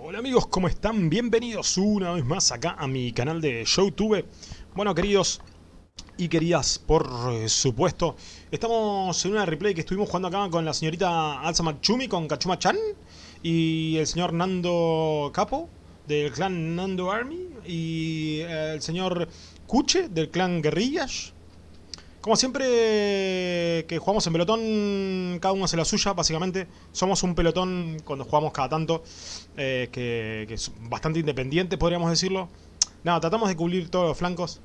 Hola amigos, ¿cómo están? Bienvenidos una vez más acá a mi canal de Showtube. Bueno, queridos y queridas, por supuesto, estamos en una replay que estuvimos jugando acá con la señorita Alza Machumi, con Kachuma-chan y el señor Nando Capo del clan Nando Army y el señor Kuche del clan Guerrillas como siempre que jugamos en pelotón, cada uno hace la suya, básicamente. Somos un pelotón cuando jugamos cada tanto, eh, que, es bastante independiente, podríamos decirlo. Nada, tratamos de cubrir todos los flancos.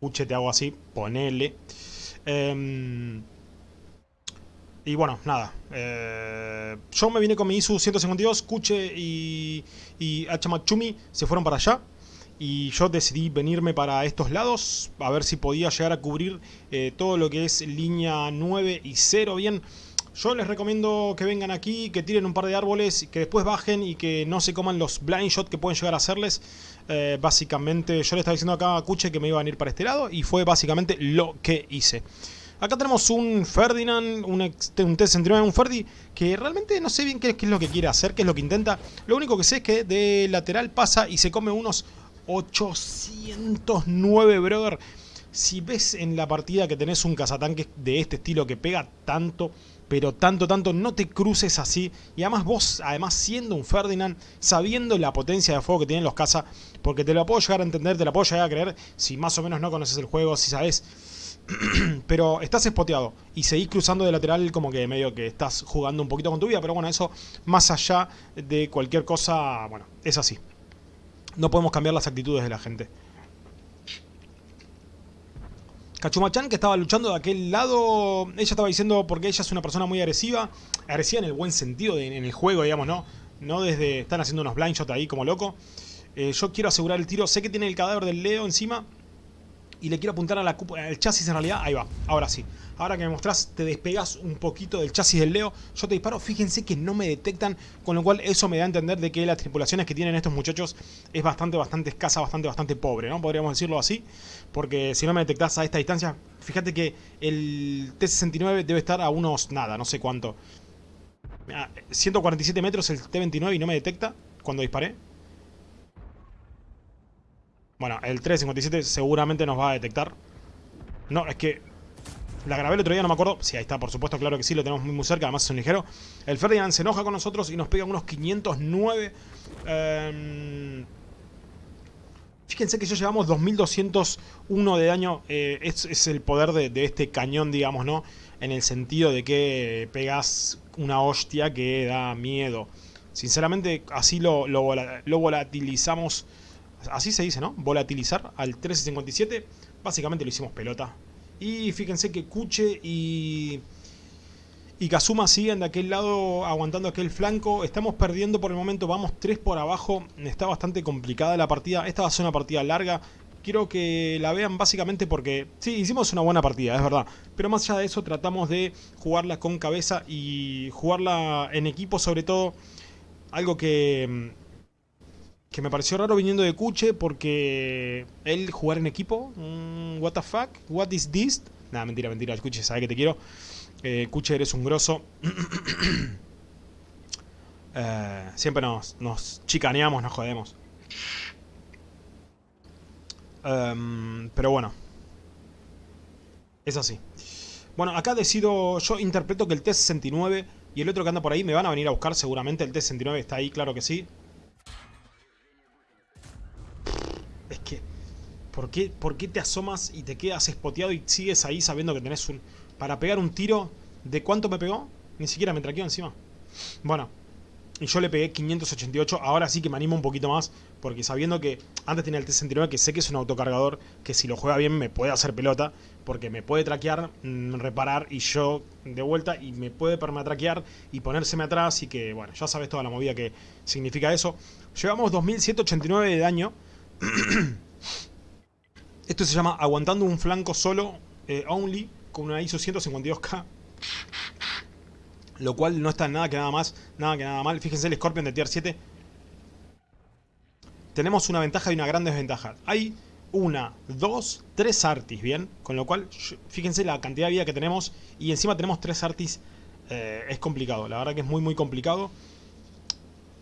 Uche, te hago así, ponele. Em, y bueno, nada. Eh, yo me vine con mi ISU 152, Kuche y, y Hachimachumi se fueron para allá y yo decidí venirme para estos lados a ver si podía llegar a cubrir eh, todo lo que es línea 9 y 0 bien yo les recomiendo que vengan aquí, que tiren un par de árboles, que después bajen y que no se coman los blind shot que pueden llegar a hacerles. Eh, básicamente, yo le estaba diciendo acá a Kuche que me iba a venir para este lado y fue básicamente lo que hice. Acá tenemos un Ferdinand, un, un T-69, un Ferdi, que realmente no sé bien qué, qué, es lo que quiere hacer, qué es lo que intenta. Lo único que sé es que de lateral pasa y se come unos 809, brother. Si ves en la partida que tenés un cazatanque de este estilo que pega tanto, pero tanto, tanto, no te cruces así. Y además vos, además siendo un Ferdinand, sabiendo la potencia de fuego que tienen los caza, porque te lo puedo llegar a entender, te la puedo llegar a creer, si más o menos no conoces el juego, si sabes... pero estás espoteado y seguís cruzando de lateral como que medio que estás jugando un poquito con tu vida, pero bueno, eso más allá de cualquier cosa, bueno, es así. No podemos cambiar las actitudes de la gente. Kachumachan que estaba luchando de aquel lado, ella estaba diciendo porque ella es una persona muy agresiva, agresiva en el buen sentido, en el juego, digamos, ¿no? No desde, están haciendo unos blind shots ahí como loco. Eh, yo quiero asegurar el tiro, sé que tiene el cadáver del Leo encima, y le quiero apuntar a la al chasis en realidad. Ahí va, ahora sí. Ahora que me mostrás, te despegas un poquito del chasis del Leo. Yo te disparo, fíjense que no me detectan, con lo cual eso me da a entender de que las tripulaciones que tienen estos muchachos es bastante, bastante escasa, bastante, bastante pobre, ¿no? Podríamos decirlo así. Porque si no me detectás a esta distancia, fíjate que el T-69 debe estar a unos, nada, no sé cuánto. 147 metros el T-29 y no me detecta cuando disparé. Bueno, el 357 seguramente nos va a detectar. No, es que... La grabé el otro día, no me acuerdo. Sí, ahí está, por supuesto, claro que sí, lo tenemos muy, muy cerca. Además es un ligero. El Ferdinand se enoja con nosotros y nos pega unos 509. Em, fíjense que ya llevamos 2201 de daño. Eh, es, el poder de, este cañón, digamos, ¿no? En el sentido de que pegas una hostia que da miedo. Sinceramente, así lo, lo, lo volatilizamos así se dice, ¿no? Volatilizar al 1357. Básicamente lo hicimos pelota. Y fíjense que Kuche y, y Kazuma siguen de aquel lado aguantando aquel flanco. Estamos perdiendo por el momento, vamos 3 por abajo. Está bastante complicada la partida. Esta va a ser una partida larga. Quiero que la vean básicamente porque sí, hicimos una buena partida, es verdad. Pero más allá de eso tratamos de jugarla con cabeza y jugarla en equipo sobre todo. Algo que que me pareció raro viniendo de Kuche porque él jugar en equipo, mm, what the fuck, what is this? Nada, mentira, mentira, Kuche sabe que te quiero. Eh, Kuche eres un grosso. eh, siempre nos, nos chicaneamos, nos jodemos. Um, pero bueno. Es así. Bueno, acá decido, yo interpreto que el T-69 y el otro que anda por ahí me van a venir a buscar seguramente. El T-69 está ahí, claro que sí. ¿Por qué, ¿Por qué te asomas y te quedas espoteado y sigues ahí sabiendo que tenés un... Para pegar un tiro, ¿de cuánto me pegó? Ni siquiera me traqueó encima. Bueno, y yo le pegué 588, ahora sí que me animo un poquito más, porque sabiendo que antes tenía el T-69, que sé que es un autocargador, que si lo juega bien me puede hacer pelota, porque me puede traquear, mm, reparar y yo de vuelta, y me puede permatraquear y ponérseme atrás, y que, bueno, ya sabes toda la movida que significa eso. Llevamos 2189 de daño. Esto se llama aguantando un flanco solo, eh, only, con una ISO 152K. Lo cual no está nada que nada más, nada que nada mal. Fíjense el Scorpion de Tier 7. Tenemos una ventaja y una gran desventaja. Hay una, dos, tres artis, ¿bien? Con lo cual, fíjense la cantidad de vida que tenemos. Y encima tenemos tres artis. Eh, es complicado, la verdad que es muy muy complicado.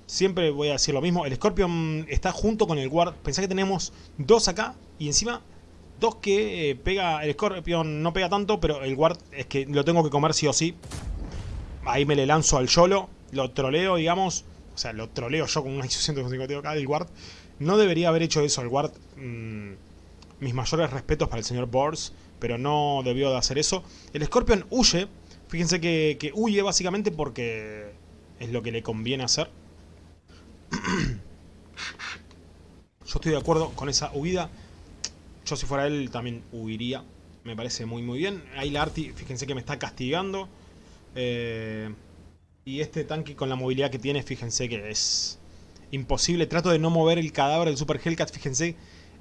Siempre voy a decir lo mismo. El Scorpion está junto con el Guard. Pensá que tenemos dos acá y encima dos que eh, pega... El Scorpion no pega tanto, pero el Guard es que lo tengo que comer sí o sí. Ahí me le lanzo al Yolo. Lo troleo, digamos. O sea, lo troleo yo con un ISO 152 acá del Guard. No debería haber hecho eso el Guard. Mm, mis mayores respetos para el señor Bors. Pero no debió de hacer eso. El Scorpion huye. Fíjense que, que huye básicamente porque es lo que le conviene hacer. Yo estoy de acuerdo con esa huida. Yo si fuera él también huiría. Me parece muy muy bien. Ahí la Arti, fíjense que me está castigando. Eh, y este tanque con la movilidad que tiene, fíjense que es imposible. Trato de no mover el cadáver del Super Hellcat, fíjense.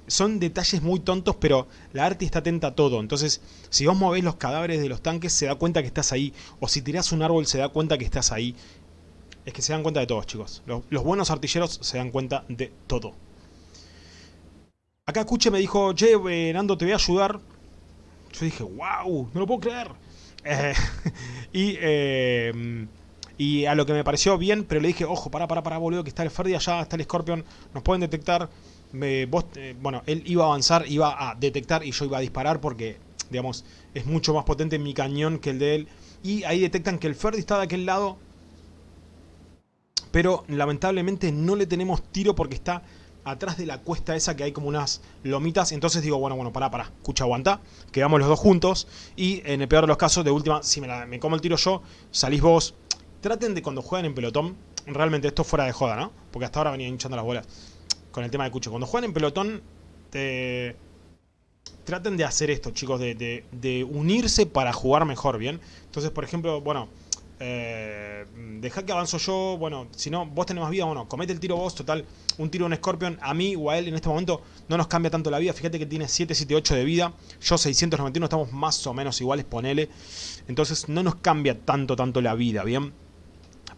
Son detalles muy tontos, pero la Arti está atenta a todo. Entonces, si vos movés los cadáveres de los tanques, se da cuenta que estás ahí. O si tirás un árbol, se da cuenta que estás ahí. Es que se dan cuenta de todos, chicos. Los, buenos artilleros se dan cuenta de todo. Acá Cuche me dijo, che, eh, Nando, te voy a ayudar. Yo dije, wow, no lo puedo creer. Eh, y, eh, y a lo que me pareció bien, pero le dije, ojo, para, para, para, boludo, que está el Ferdi allá, está el Scorpion, nos pueden detectar. bueno, él iba a avanzar, iba a detectar y yo iba a disparar porque, digamos, es mucho más potente mi cañón que el de él. Y ahí detectan que el Ferdi está de aquel lado pero lamentablemente no le tenemos tiro porque está atrás de la cuesta esa que hay como unas lomitas. Entonces digo, bueno, bueno, pará, pará, escucha, aguanta. Quedamos los dos juntos. Y en el peor de los casos, de última, si me, me como el tiro yo, salís vos. Traten de cuando juegan en pelotón, realmente esto fuera de joda, ¿no? Porque hasta ahora venía hinchando las bolas con el tema de Cucho. Cuando juegan en pelotón, te... traten de hacer esto, chicos, de, de unirse para jugar mejor, ¿bien? Entonces, por ejemplo, bueno eh, deja que avanzo yo, bueno, si no, vos tenés más vida, bueno, comete el tiro vos, total, un tiro en Scorpion, a mí o a él en este momento no nos cambia tanto la vida, fíjate que tiene 778 de vida, yo 691, estamos más o menos iguales, ponele, entonces no nos cambia tanto, tanto la vida, ¿bien?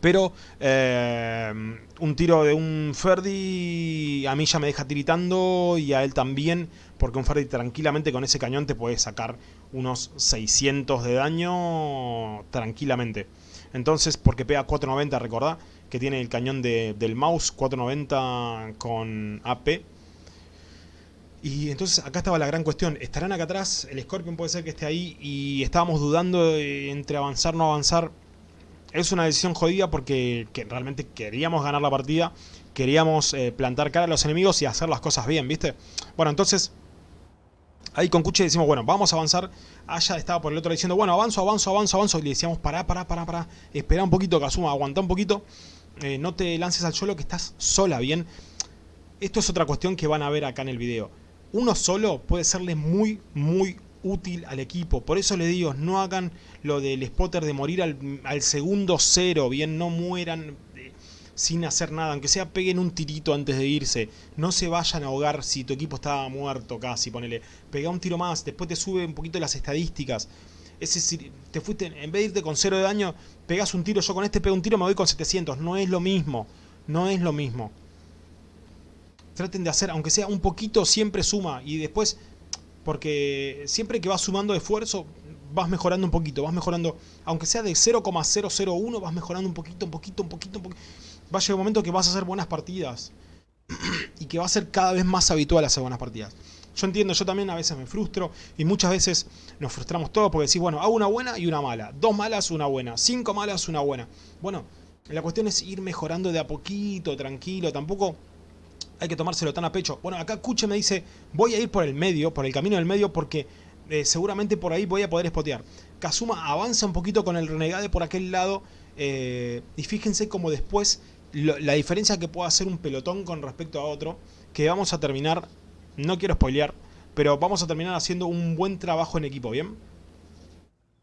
Pero eh, un tiro de un Ferdi a mí ya me deja tiritando y a él también, porque un Ferdi tranquilamente con ese cañón te puede sacar unos 600 de daño tranquilamente. Entonces, porque pega 490, recordá, que tiene el cañón del mouse, 490 con AP. Y entonces acá estaba la gran cuestión, estarán acá atrás, el Scorpion puede ser que esté ahí y estábamos dudando entre avanzar o no avanzar. Es una decisión jodida porque realmente queríamos ganar la partida, queríamos eh, plantar cara a los enemigos y hacer las cosas bien, ¿viste? Bueno, entonces Ahí con Cuche decimos, bueno, vamos a avanzar. Aya estaba por el otro diciendo, bueno, avanzo, avanzo, avanzo, avanzo. Y le decíamos, pará, pará, pará, pará. Espera un poquito, Kazuma, aguanta un poquito. Eh, no te lances al suelo que estás sola, ¿bien? Esto es otra cuestión que van a ver acá en el video. Uno solo puede serle muy, muy útil al equipo. Por eso les digo, no hagan lo del spotter de morir al, al segundo cero, ¿bien? No mueran sin hacer nada, aunque sea peguen un tirito antes de irse, no se vayan a ahogar si tu equipo está muerto casi, ponele, pega un tiro más, después te sube un poquito las estadísticas, es decir, te fuiste, en vez de irte con cero de daño, pegas un tiro, yo con este pego un tiro me voy con 700, no es lo mismo, no es lo mismo. Traten de hacer, aunque sea un poquito, siempre suma, y después, porque siempre que vas sumando esfuerzo, vas mejorando un poquito, vas mejorando, aunque sea de 0,001, vas mejorando un poquito, un poquito, un poquito, un poquito va a llegar un momento que vas a hacer buenas partidas. y que va a ser cada vez más habitual hacer buenas partidas. Yo entiendo, yo también a veces me frustro y muchas veces nos frustramos todos porque decís, bueno, hago una buena y una mala. Dos malas, una buena. Cinco malas, una buena. Bueno, la cuestión es ir mejorando de a poquito, tranquilo. Tampoco hay que tomárselo tan a pecho. Bueno, acá Kuche me dice, voy a ir por el medio, por el camino del medio porque eh, seguramente por ahí voy a poder spotear. Kazuma avanza un poquito con el renegade por aquel lado eh, y fíjense como después la diferencia que puede hacer un pelotón con respecto a otro, que vamos a terminar, no quiero spoilear, pero vamos a terminar haciendo un buen trabajo en equipo, ¿bien?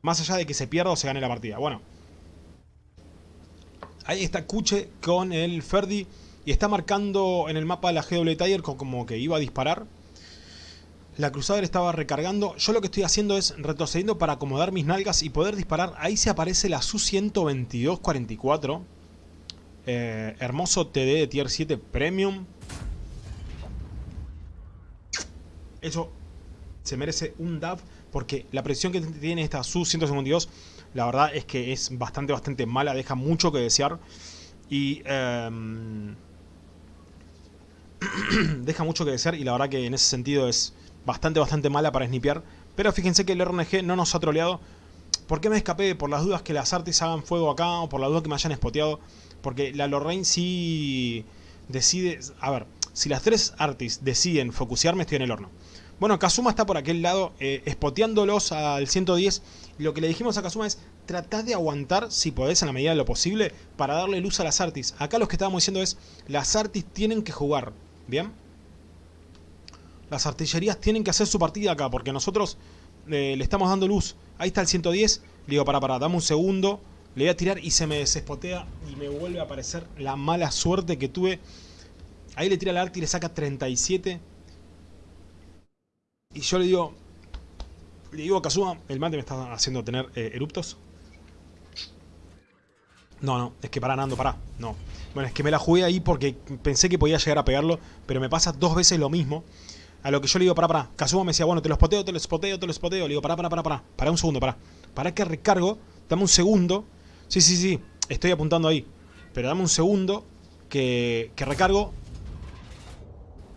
Más allá de que se pierda o se gane la partida. Bueno. Ahí está Kuche con el Ferdi y está marcando en el mapa la GW Tiger como que iba a disparar. La Crusader estaba recargando. Yo lo que estoy haciendo es retrocediendo para acomodar mis nalgas y poder disparar. Ahí se aparece la Su-122-44 eh, hermoso TD de tier 7 premium. Eso se merece un DAF porque la presión que tiene esta Su-152 la verdad es que es bastante, bastante mala, deja mucho que desear. Y em, deja mucho que desear y la verdad que en ese sentido es bastante, bastante mala para snipear. Pero fíjense que el RNG no nos ha troleado. ¿Por qué me escapé? Por las dudas que las artes hagan fuego acá o por la duda que me hayan spoteado. Porque la Lorraine sí decide... A ver, si las tres artis deciden focusearme estoy en el horno. Bueno, Kazuma está por aquel lado eh, al 110. Y lo que le dijimos a Kazuma es, tratad de aguantar si podés en la medida de lo posible para darle luz a las artis. Acá lo que estábamos diciendo es, las artis tienen que jugar, ¿bien? Las artillerías tienen que hacer su partida acá porque nosotros eh, le estamos dando luz. Ahí está el 110. Le digo, para, para, dame un segundo. Le voy a tirar y se me desespotea y me vuelve a aparecer la mala suerte que tuve. Ahí le tira el arte y le saca 37. Y yo le digo... Le digo a Kazuma, el mate me está haciendo tener eh, eruptos. No, no, es que para Nando, para. No. Bueno, es que me la jugué ahí porque pensé que podía llegar a pegarlo, pero me pasa dos veces lo mismo. A lo que yo le digo, para, para. Kazuma me decía, bueno, te lo spoteo, te lo spoteo, te lo spoteo. Le digo, para, para, para, para. Para un segundo, para. Para que recargo. Dame un segundo. Sí, sí, sí. Estoy apuntando ahí. Pero dame un segundo que, que recargo.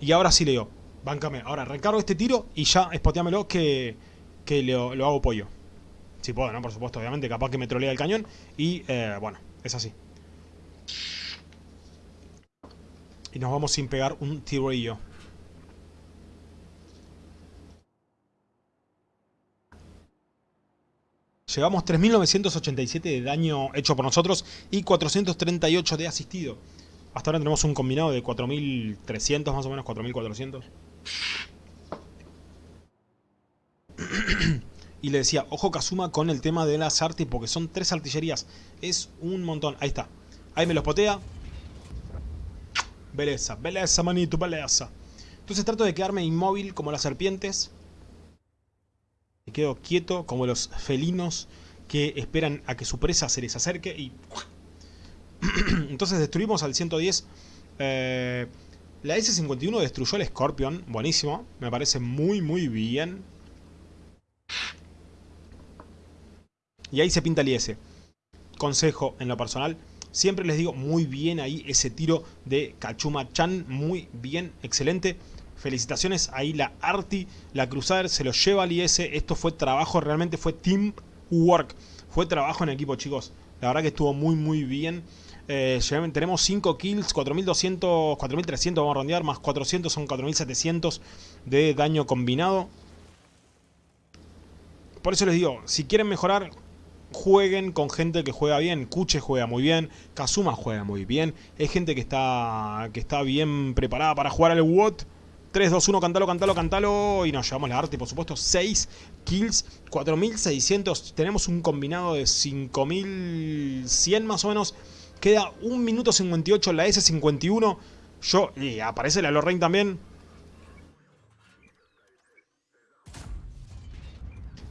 Y ahora sí le digo, bancame. Ahora recargo este tiro y ya espoteamelo que, que lo, lo hago pollo. Si puedo, ¿no? Por supuesto, obviamente. Capaz que me trolea el cañón. Y, eh, bueno, es así. Y nos vamos sin pegar un tirillo. Llevamos 3.987 de daño hecho por nosotros y 438 de asistido. Hasta ahora tenemos un combinado de 4.300 más o menos, 4.400. y le decía, ojo Kazuma con el tema de las artes porque son tres artillerías. Es un montón. Ahí está. Ahí me los potea. Beleza, beleza manito, beleza. Entonces trato de quedarme inmóvil como las serpientes quedo quieto como los felinos que esperan a que su presa se les acerque y... Entonces destruimos al 110. Eh, la S-51 destruyó al Scorpion, buenísimo, me parece muy muy bien. Y ahí se pinta el IS. Consejo en lo personal, siempre les digo muy bien ahí ese tiro de Kachuma-chan, muy bien, excelente. Felicitaciones, ahí la Arti, la Crusader se lo lleva al IS. Esto fue trabajo, realmente fue teamwork. Fue trabajo en equipo, chicos. La verdad que estuvo muy, muy bien. Eh, tenemos 5 kills, 4200, 4300 vamos a rondear, más 400 son 4700 de daño combinado. Por eso les digo, si quieren mejorar, jueguen con gente que juega bien. Kuche juega muy bien, Kazuma juega muy bien. Es gente que está, que está bien preparada para jugar al WOT. 3, 2, 1, cantalo, cantalo, cantalo. Y nos llevamos la arte, por supuesto. 6 kills, 4600. Tenemos un combinado de 5100 más o menos. Queda 1 minuto 58 la S51. Yo, y aparece la Lorraine también.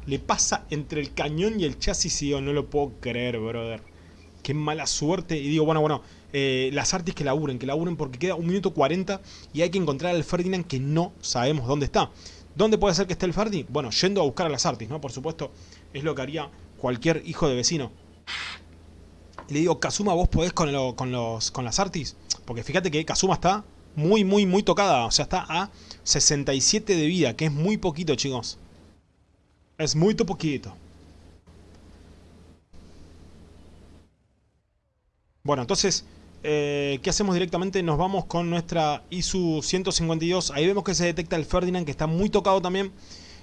Le pasa entre el cañón y el chasis y yo no lo puedo creer, brother. Qué mala suerte. Y digo, bueno, bueno, eh, las artes que laburen, que laburen porque queda un minuto 40 y hay que encontrar al Ferdinand que no sabemos dónde está. ¿Dónde puede ser que esté el Ferdi? Bueno, yendo a buscar a las artes, ¿no? Por supuesto, es lo que haría cualquier hijo de vecino. le digo, Kazuma, ¿vos podés con, con, los, con las artis? Porque fíjate que Kazuma está muy, muy, muy tocada. O sea, está a 67 de vida, que es muy poquito, chicos. Es muy poquito. Bueno, entonces eh, ¿Qué hacemos directamente? Nos vamos con nuestra ISU 152. Ahí vemos que se detecta el Ferdinand, que está muy tocado también.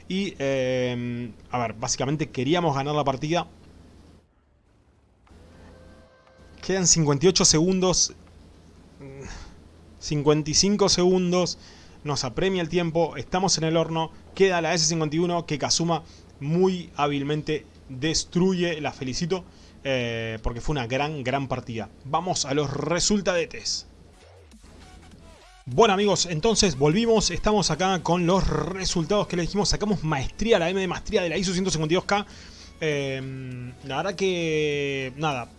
Y, eh, a ver, básicamente queríamos ganar la partida. Quedan 58 segundos. 55 segundos. Nos apremia el tiempo. Estamos en el horno. Queda la S51 que Kazuma muy hábilmente destruye. La felicito. Eh, porque fue una gran, gran partida. Vamos a los resultadetes. Bueno amigos, entonces volvimos, estamos acá con los resultados que le dijimos, sacamos maestría, la M de maestría de la ISO 152K. Eh, la verdad que, nada,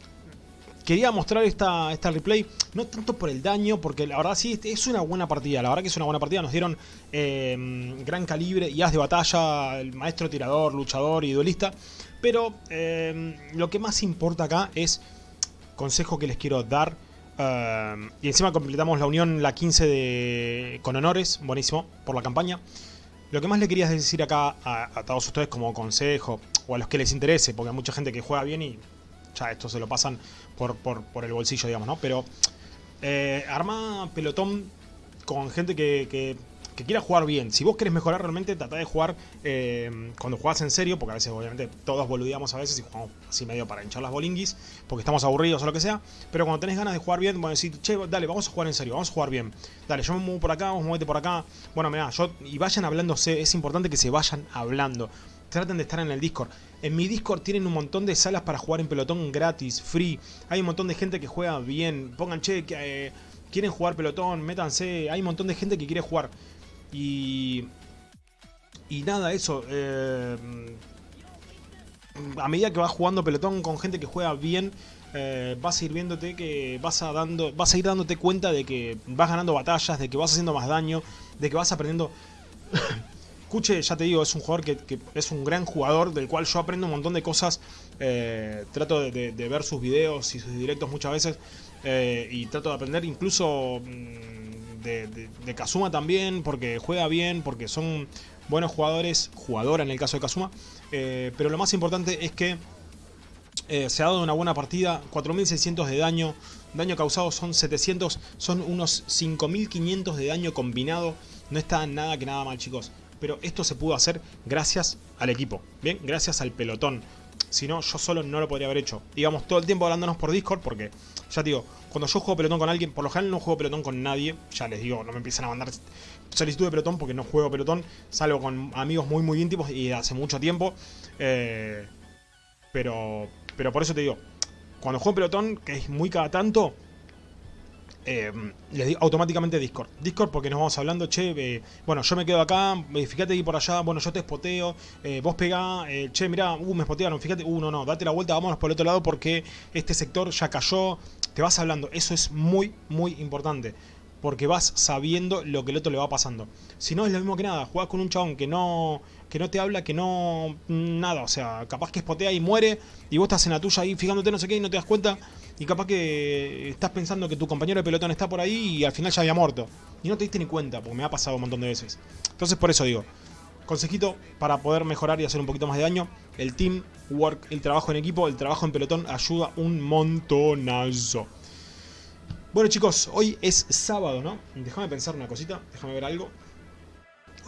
quería mostrar esta, esta replay, no tanto por el daño, porque la verdad sí, es una buena partida, la verdad que es una buena partida, nos dieron eh, gran calibre y as de batalla, el maestro tirador, luchador y duelista. Pero em, lo que más importa acá es consejo que les quiero dar. Eh, y encima completamos la unión la 15 de... con honores, buenísimo, por la campaña. Lo que más le quería decir acá a, todos ustedes como consejo, o a los que les interese, porque hay mucha gente que juega bien y ya esto se lo pasan por, por, el bolsillo, digamos, ¿no? Pero eh, arma pelotón con gente que quiera jugar bien. Si vos querés mejorar realmente, trata de jugar eh, cuando jugás en serio, porque a veces obviamente todos boludeamos a veces y jugamos así medio para hinchar las bolinguis, porque estamos aburridos o lo que sea. Pero cuando tenés ganas de jugar bien, bueno, decir, che, dale, vamos a jugar en serio, vamos a jugar bien. Dale, yo me muevo por acá, vos movete por acá. Bueno, mira, yo, y vayan hablándose, es importante que se vayan hablando. Traten de estar en el Discord. En mi Discord tienen un montón de salas para jugar en pelotón gratis, free. Hay un montón de gente que juega bien. Pongan, che, que, eh, quieren jugar pelotón, métanse. Hay un montón de gente que quiere jugar. Y, y nada, eso. Eh, a medida que vas jugando pelotón con gente que juega bien, eh, vas a ir viéndote que vas a, dando, vas a ir dándote cuenta de que vas ganando batallas, de que vas haciendo más daño, de que vas aprendiendo... Kuche, ya te digo, es un jugador que, es un gran jugador, del cual yo aprendo un montón de cosas. Eh, trato de, ver sus videos y sus directos muchas veces. y trato de aprender incluso... Mm, de, Kazuma también, porque juega bien, porque son buenos jugadores, jugadora en el caso de Kazuma. Eh, pero lo más importante es que eh, se ha dado una buena partida, 4600 de daño, daño causado son 700, son unos 5500 de daño combinado. No está nada que nada mal chicos, pero esto se pudo hacer gracias al equipo, bien, gracias al pelotón. Si no, yo solo no lo podría haber hecho. Digamos, todo el tiempo hablándonos por Discord porque, ya te digo, cuando yo juego pelotón con alguien, por lo general no juego pelotón con nadie. Ya les digo, no me empiezan a mandar solicitud de pelotón porque no juego pelotón. Salgo con amigos muy muy íntimos y hace mucho tiempo. Eh, pero, pero por eso te digo, cuando juego pelotón, que es muy cada tanto, eh, les digo automáticamente Discord. Discord porque nos vamos hablando, che, eh, bueno, yo me quedo acá, eh, fíjate ahí por allá, bueno, yo te espoteo, vos pegá, che, mirá, uh, me espotearon, fíjate, uh, no, no, date la vuelta, vámonos por el otro lado porque este sector ya cayó, te vas hablando, eso es muy, muy importante. Porque vas sabiendo lo que el otro le va pasando. Si no, es lo mismo que nada. Jugás con un chabón que no, que no te habla, que no... Nada, o sea, capaz que espotea y muere. Y vos estás en la tuya ahí fijándote no sé qué y no te das cuenta y capaz que estás pensando que tu compañero de pelotón está por ahí y al final ya había muerto. Y no te diste ni cuenta, porque me ha pasado un montón de veces. Entonces por eso digo, consejito para poder mejorar y hacer un poquito más de daño, el team work, el trabajo en equipo, el trabajo en pelotón ayuda un montonazo. Bueno chicos, hoy es sábado, ¿no? Déjame pensar una cosita, déjame ver algo.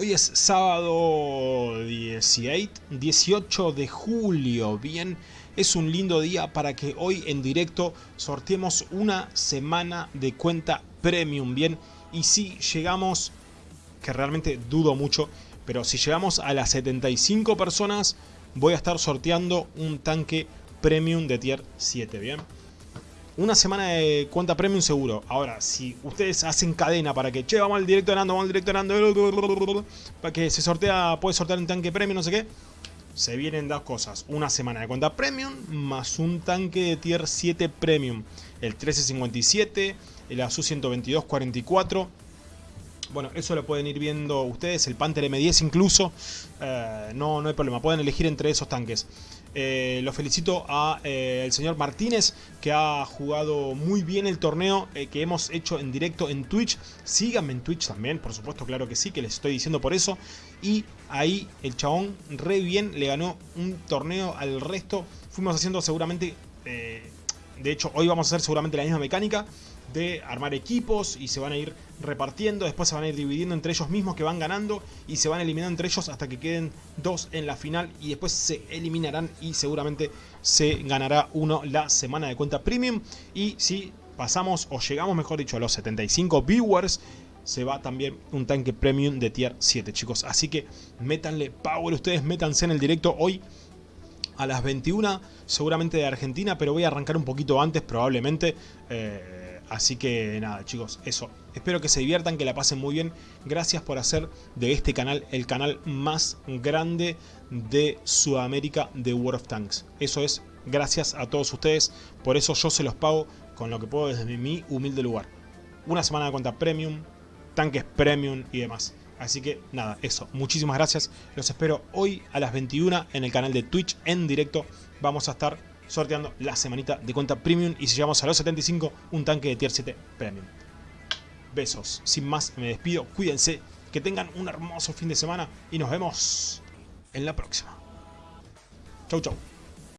Hoy es sábado 18, 18 de julio, bien es un lindo día para que hoy en directo sorteemos una semana de cuenta premium, bien. Y si llegamos, que realmente dudo mucho, pero si llegamos a las 75 personas, voy a estar sorteando un tanque premium de tier 7, bien. Una semana de cuenta premium seguro. Ahora, si ustedes hacen cadena para que, che, vamos al directo de Nando, vamos al directo de para que se sortea, puede sortear un tanque premium, no sé qué se vienen dos cosas. Una semana de cuenta premium más un tanque de tier 7 premium. El 1357, el ASU 12244. Bueno, eso lo pueden ir viendo ustedes, el Panther M10 incluso. Eh, no, no hay problema, pueden elegir entre esos tanques. Eh, lo felicito a eh, señor Martínez que ha jugado muy bien el torneo eh, que hemos hecho en directo en Twitch. Síganme en Twitch también, por supuesto, claro que sí, que les estoy diciendo por eso. Y ahí el chabón re bien le ganó un torneo al resto. Fuimos haciendo seguramente, de hecho hoy vamos a hacer seguramente la misma mecánica de armar equipos y se van a ir repartiendo, después se van a ir dividiendo entre ellos mismos que van ganando y se van eliminando entre ellos hasta que queden dos en la final y después se eliminarán y seguramente se ganará uno la semana de cuenta premium. Y si pasamos o llegamos mejor dicho a los 75 viewers se va también un tanque premium de tier 7 chicos. Así que métanle power ustedes métanse en el directo hoy a las 21 seguramente de Argentina pero voy a arrancar un poquito antes probablemente eh, Así que nada chicos, eso. Espero que se diviertan, que la pasen muy bien. Gracias por hacer de este canal el canal más grande de Sudamérica de World of Tanks. Eso es, gracias a todos ustedes. Por eso yo se los pago con lo que puedo desde mi humilde lugar. Una semana de cuenta premium, tanques premium y demás. Así que nada, eso. Muchísimas gracias. Los espero hoy a las 21 en el canal de Twitch en directo. Vamos a estar sorteando la semanita de cuenta premium. Y si llegamos a los 75, un tanque de tier 7 premium. Besos. Sin más, me despido. Cuídense. Que tengan un hermoso fin de semana. Y nos vemos en la próxima. Chau, chau.